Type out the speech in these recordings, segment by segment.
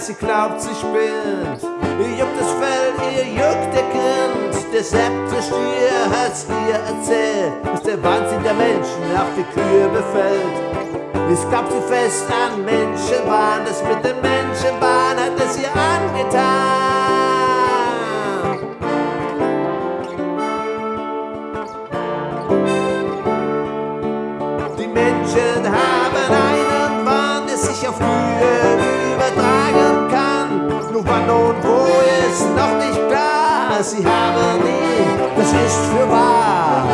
sie glaubt, sie spinnt. Ihr juckt das Fell, ihr juckt der Grind. Der siebte Stier hat's ihr erzählt, dass der Wahnsinn der Menschen auch die Kühe befällt. Es gab sie fest an Menschenbahn, das mit den Menschenbahn hat es ihr angetan. Die Menschen haben einen Wahn, der sich auf übertragen wann und wo ist noch nicht klar. Sie haben ihn, das ist für wahr.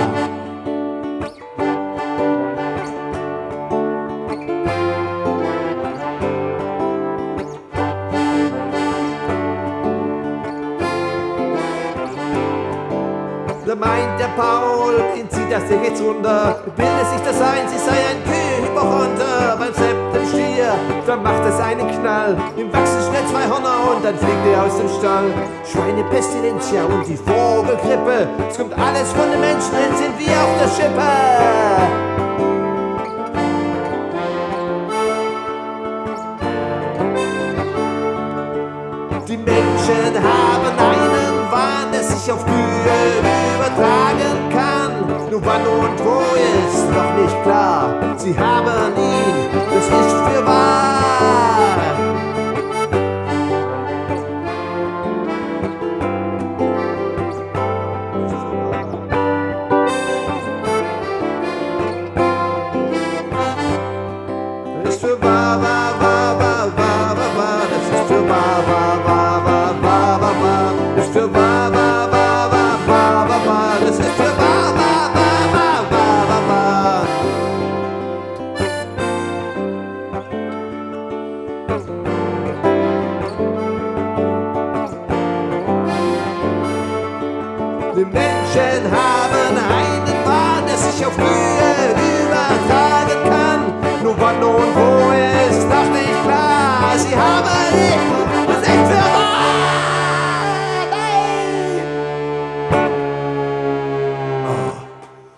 Da meint der Paul, ihn zieht das Ding jetzt runter. Bildet sich das ein, sie sei ein Kühlhypochonder. Beim siebten Stier, da macht es einen Knall. Im wachsen zwei Hörner und dann fliegt er aus dem Stall. Schweinepestilentia und die Vogelgrippe. Es kommt alles von den Menschen, dann sind wir auf der Schippe. Die Menschen haben einen Wahn, der sich auf Kühe übertragen kann. Nur wann und wo ist noch nicht klar. Sie haben ihn, Die Menschen haben einen